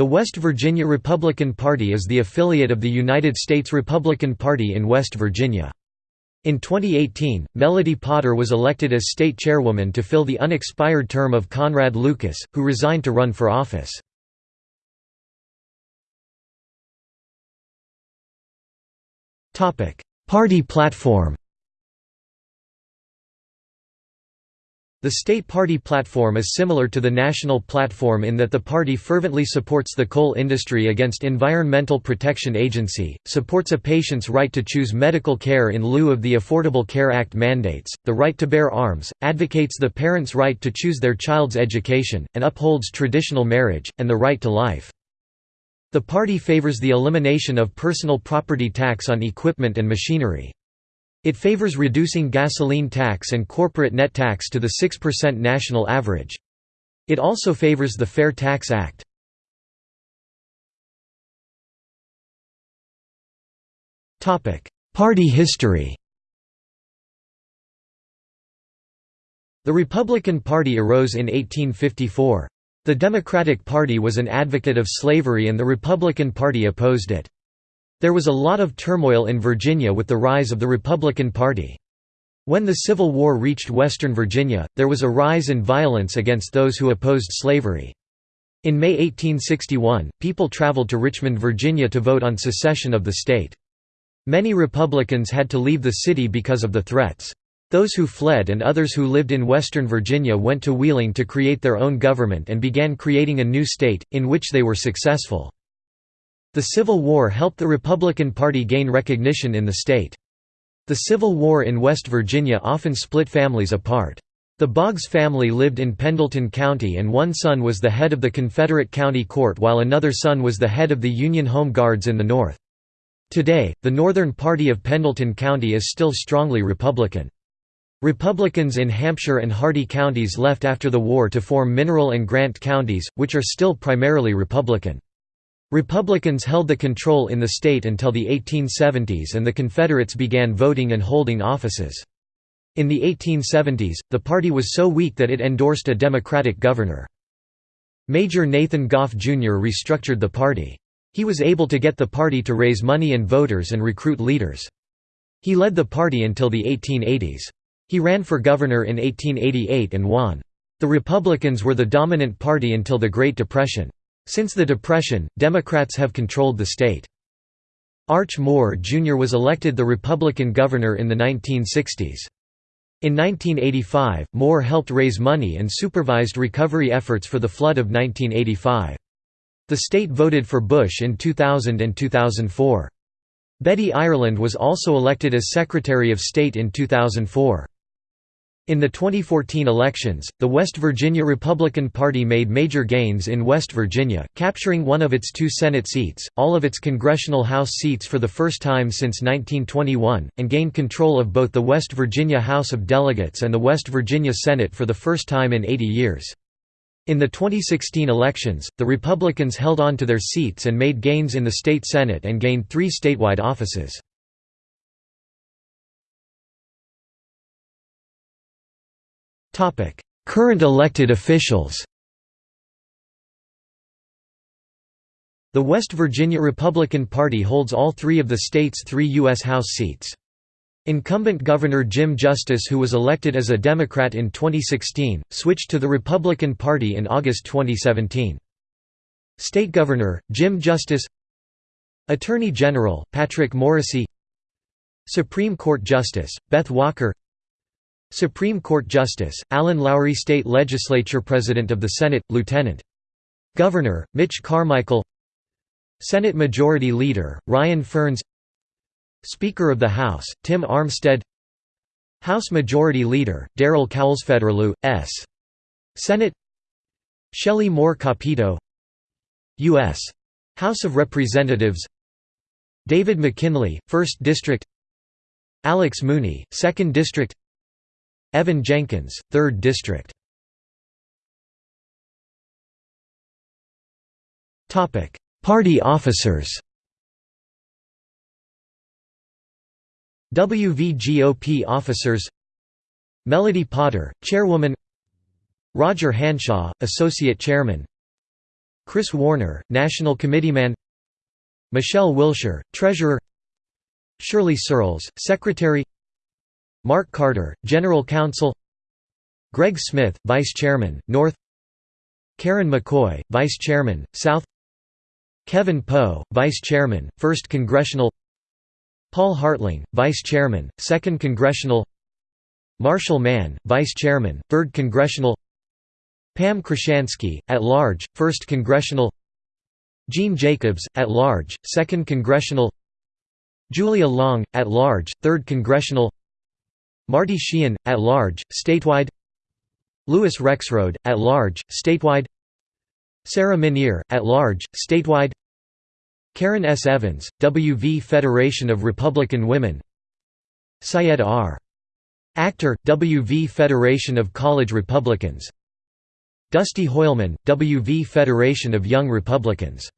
The West Virginia Republican Party is the affiliate of the United States Republican Party in West Virginia. In 2018, Melody Potter was elected as state chairwoman to fill the unexpired term of Conrad Lucas, who resigned to run for office. Party platform The state party platform is similar to the national platform in that the party fervently supports the coal industry against Environmental Protection Agency, supports a patient's right to choose medical care in lieu of the Affordable Care Act mandates, the right to bear arms, advocates the parent's right to choose their child's education, and upholds traditional marriage, and the right to life. The party favors the elimination of personal property tax on equipment and machinery. It favors reducing gasoline tax and corporate net tax to the 6% national average. It also favors the Fair Tax Act. Party history The Republican Party arose in 1854. The Democratic Party was an advocate of slavery and the Republican Party opposed it. There was a lot of turmoil in Virginia with the rise of the Republican Party. When the Civil War reached western Virginia, there was a rise in violence against those who opposed slavery. In May 1861, people traveled to Richmond, Virginia to vote on secession of the state. Many Republicans had to leave the city because of the threats. Those who fled and others who lived in western Virginia went to Wheeling to create their own government and began creating a new state, in which they were successful. The Civil War helped the Republican Party gain recognition in the state. The Civil War in West Virginia often split families apart. The Boggs family lived in Pendleton County and one son was the head of the Confederate County Court while another son was the head of the Union Home Guards in the North. Today, the Northern Party of Pendleton County is still strongly Republican. Republicans in Hampshire and Hardy counties left after the war to form Mineral and Grant counties, which are still primarily Republican. Republicans held the control in the state until the 1870s and the Confederates began voting and holding offices. In the 1870s, the party was so weak that it endorsed a Democratic governor. Major Nathan Goff Jr. restructured the party. He was able to get the party to raise money and voters and recruit leaders. He led the party until the 1880s. He ran for governor in 1888 and won. The Republicans were the dominant party until the Great Depression. Since the Depression, Democrats have controlled the state. Arch Moore Jr. was elected the Republican governor in the 1960s. In 1985, Moore helped raise money and supervised recovery efforts for the flood of 1985. The state voted for Bush in 2000 and 2004. Betty Ireland was also elected as Secretary of State in 2004. In the 2014 elections, the West Virginia Republican Party made major gains in West Virginia, capturing one of its two Senate seats, all of its congressional House seats for the first time since 1921, and gained control of both the West Virginia House of Delegates and the West Virginia Senate for the first time in 80 years. In the 2016 elections, the Republicans held on to their seats and made gains in the state Senate and gained three statewide offices. Current elected officials The West Virginia Republican Party holds all three of the state's three U.S. House seats. Incumbent Governor Jim Justice who was elected as a Democrat in 2016, switched to the Republican Party in August 2017. State Governor, Jim Justice Attorney General, Patrick Morrisey Supreme Court Justice, Beth Walker Supreme Court Justice, Allen Loughry State Legislature President of the Senate, Lieutenant. Governor, Mitch Carmichael Senate Majority Leader, Ryan Ferns Speaker of the House, Tim Armstead House Majority Leader, Daryl Cowles-Federley, S. Senate Shelley Moore Capito U.S. House of Representatives David McKinley, 1st District Alex Mooney, 2nd District Evan Jenkins, 3rd District. Party officers. WVGOP officers. Melody Potter, Chairwoman. Roger Hanshaw, Associate Chairman. Chris Warner, National Committeeman. Michelle Wilshire, Treasurer. Shirley Searles, Secretary Mark Carter, General Counsel Greg Smith, Vice Chairman, North Karen McCoy, Vice Chairman, South Kevin Poe, Vice Chairman, 1st Congressional Paul Hartling, Vice Chairman, 2nd Congressional Marshall Mann, Vice Chairman, 3rd Congressional Pam Krashansky, at large, 1st Congressional Gene Jacobs, at large, 2nd Congressional Julia Long, at large, 3rd Congressional Marty Sheehan, at large, statewide. Louis Rexroad, at large, statewide. Sarah Minear, at large, statewide. Karen S. Evans, WV Federation of Republican Women. Syed R. Actor, WV Federation of College Republicans. Dusty Hoylman, WV Federation of Young Republicans